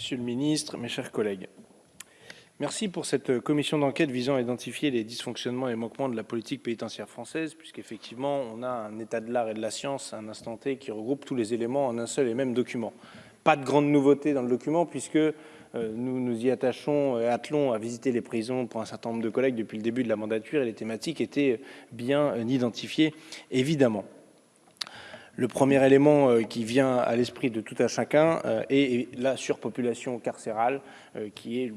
Monsieur le ministre, mes chers collègues, merci pour cette commission d'enquête visant à identifier les dysfonctionnements et manquements de la politique pénitentiaire française, puisqu'effectivement, on a un état de l'art et de la science à un instant T qui regroupe tous les éléments en un seul et même document. Pas de grande nouveauté dans le document, puisque euh, nous nous y attachons et attelons à visiter les prisons pour un certain nombre de collègues depuis le début de la mandature, et les thématiques étaient bien identifiées, évidemment. Le premier élément euh, qui vient à l'esprit de tout un chacun euh, est la surpopulation carcérale, euh, qui est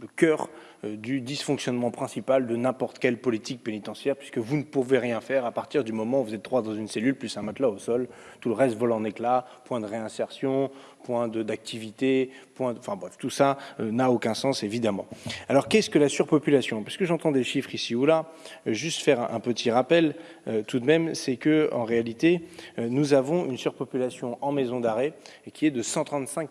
le cœur euh, du dysfonctionnement principal de n'importe quelle politique pénitentiaire, puisque vous ne pouvez rien faire à partir du moment où vous êtes trois dans une cellule, plus un matelas au sol, tout le reste vole en éclats, point de réinsertion, point d'activité, point enfin bref, tout ça euh, n'a aucun sens évidemment. Alors qu'est-ce que la surpopulation? Puisque j'entends des chiffres ici ou là, euh, juste faire un, petit rappel tout de même, c'est que en réalité, nous avons une surpopulation en maison d'arrêt qui est de 135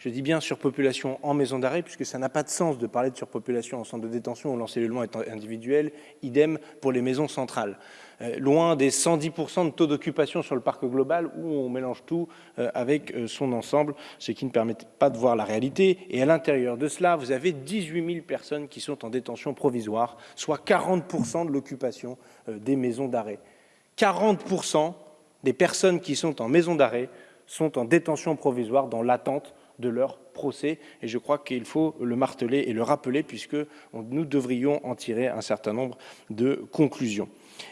je dis bien surpopulation en maison d'arrêt, puisque ça n'a pas de sens de parler de surpopulation en centre de détention où l'encellulement est individuel, idem pour les maisons centrales. Euh, loin des 110% de taux d'occupation sur le parc global où on mélange tout euh, avec euh, son ensemble, ce qui ne permet pas de voir la réalité. Et à l'intérieur de cela, vous avez 18 000 personnes qui sont en détention provisoire, soit 40% de l'occupation des maisons d'arrêt. 40% des personnes qui sont en maison d'arrêt sont en détention provisoire dans l'attente de leur procès. Et je crois qu'il faut le marteler et le rappeler puisque nous devrions en tirer un certain nombre de conclusions.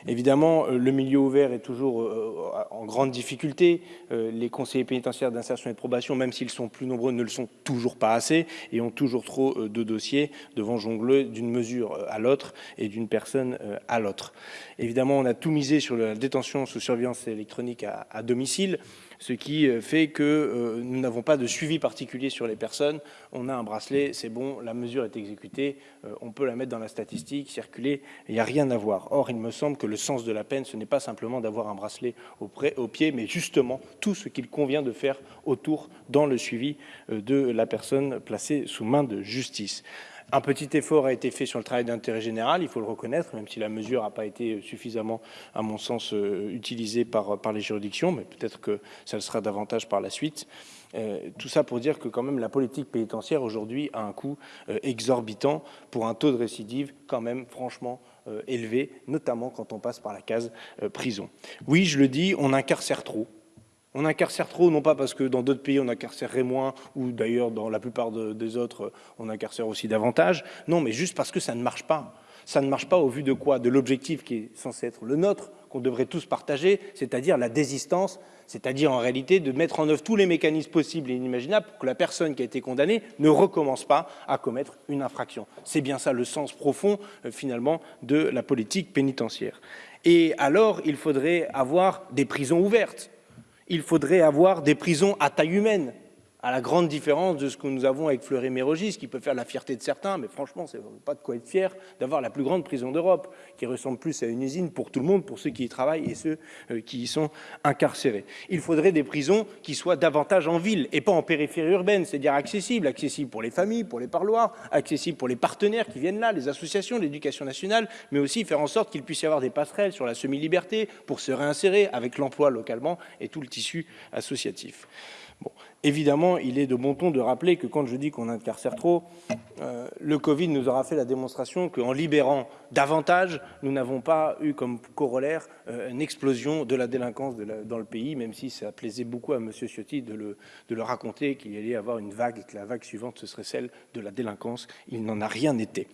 Évidemment, euh, le milieu ouvert est toujours euh, en grande difficulté. Euh, les conseillers pénitentiaires d'insertion et de probation, même s'ils sont plus nombreux, ne le sont toujours pas assez et ont toujours trop de dossiers devant jongler d'une mesure à l'autre et d'une personne à l'autre. Évidemment, on a tout misé sur la détention sous surveillance électronique à domicile ce qui euh, fait que euh, nous n'avons pas de suivi particulier sur les personnes. On a un bracelet, c'est bon, la mesure est exécutée, euh, on peut la mettre dans la statistique, circuler, il n'y a rien à voir. Or, il me semble que le sens de la peine, ce n'est pas simplement d'avoir un bracelet au, au, pied, mais justement tout ce qu'il convient de faire autour dans le suivi de la personne placée sous main de justice. Un petit effort a été fait sur le travail d'intérêt général, il faut le reconnaître, même si la mesure n'a pas été suffisamment, à mon sens, euh, utilisée par, les juridictions, mais peut-être que ça le sera davantage par la suite. Euh, tout ça pour dire que quand même la politique pénitentiaire aujourd'hui a un coût euh, exorbitant pour un taux de récidive quand même franchement élevé, notamment quand on passe par la case prison. Oui, je le dis, on incarcère trop. On incarcère trop, non pas parce que dans d'autres pays on incarcérerait moins, ou d'ailleurs dans la plupart des autres on incarcère aussi davantage, non, mais juste parce que ça ne marche pas. Ça ne marche pas au vu de quoi? De l'objectif qui est censé être le nôtre, qu'on devrait tous partager, c'est-à-dire la désistance, c'est-à-dire en réalité de mettre en œuvre tous les mécanismes possibles et inimaginables pour que la personne qui a été condamnée ne recommence pas à commettre une infraction. C'est bien ça le sens profond, euh, finalement, de la politique pénitentiaire. Et alors, il faudrait avoir des prisons ouvertes il faudrait avoir des prisons à taille humaine, à la grande différence de ce que nous avons avec Fleury-Mérogis, qui peut faire la fierté de certains, mais franchement, c'est pas de quoi être fier d'avoir la plus grande prison d'Europe, qui ressemble plus à une usine pour tout le monde, pour ceux qui y travaillent et ceux euh, qui y sont incarcérés. Il faudrait des prisons qui soient davantage en ville et pas en périphérie urbaine, c'est-à-dire accessibles, accessibles pour les familles, pour les parloirs, accessibles pour les partenaires qui viennent là, les associations, l'éducation nationale, mais aussi faire en sorte qu'il puisse y avoir des passerelles sur la semi-liberté pour se réinsérer avec l'emploi localement et tout le tissu associatif. Bon, évidemment, il est de bon ton de rappeler que quand je dis qu'on incarcère trop, euh, le Covid nous aura fait la démonstration qu'en libérant davantage, nous n'avons pas eu comme corollaire euh, une explosion de la délinquance dans le pays, même si ça plaisait beaucoup à M. Ciotti de le, raconter qu'il y allait avoir une vague et que la vague suivante, ce serait celle de la délinquance. Il n'en a rien été.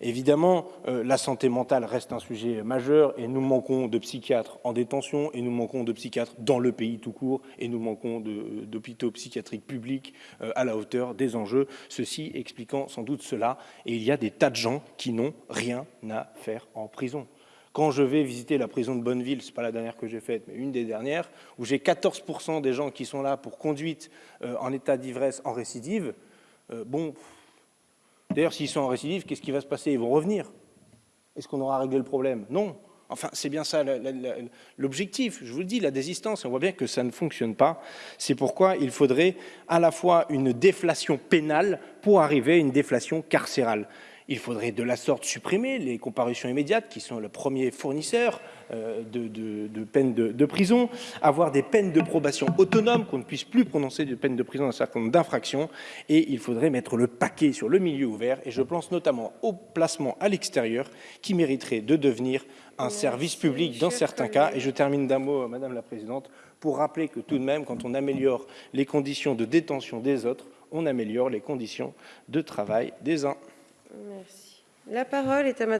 Évidemment, euh, la santé mentale reste un sujet majeur et nous manquons de psychiatres en détention et nous manquons de psychiatres dans le pays tout court et nous manquons d'hôpitaux psychiatriques publics euh, à la hauteur des enjeux, ceci expliquant sans doute cela. Et il y a des tas de gens qui n'ont rien à faire en prison. Quand je vais visiter la prison de Bonneville, ce n'est pas la dernière que j'ai faite, mais une des dernières, où j'ai 14% des gens qui sont là pour conduite euh, en état d'ivresse en récidive, bon, D'ailleurs, s'ils sont en récidive, qu'est-ce qui va se passer? Ils vont revenir. Est-ce qu'on aura réglé le problème? Non. Enfin, c'est bien ça l'objectif. Je vous le dis, la désistance, on voit bien que ça ne fonctionne pas. C'est pourquoi il faudrait à la fois une déflation pénale pour arriver à une déflation carcérale. Il faudrait de la sorte supprimer les comparutions immédiates, qui sont le premier fournisseur euh, de, de, peines de, prison, avoir des peines de probation autonomes, qu'on ne puisse plus prononcer de peines de prison dans un certain nombre d'infractions, et il faudrait mettre le paquet sur le milieu ouvert, et je pense notamment au placement à l'extérieur, qui mériterait de devenir un service public dans certains cas. Et je termine d'un mot, Madame la Présidente, pour rappeler que tout de même, quand on améliore les conditions de détention des autres, on améliore les conditions de travail des uns. Merci. La parole est à Madame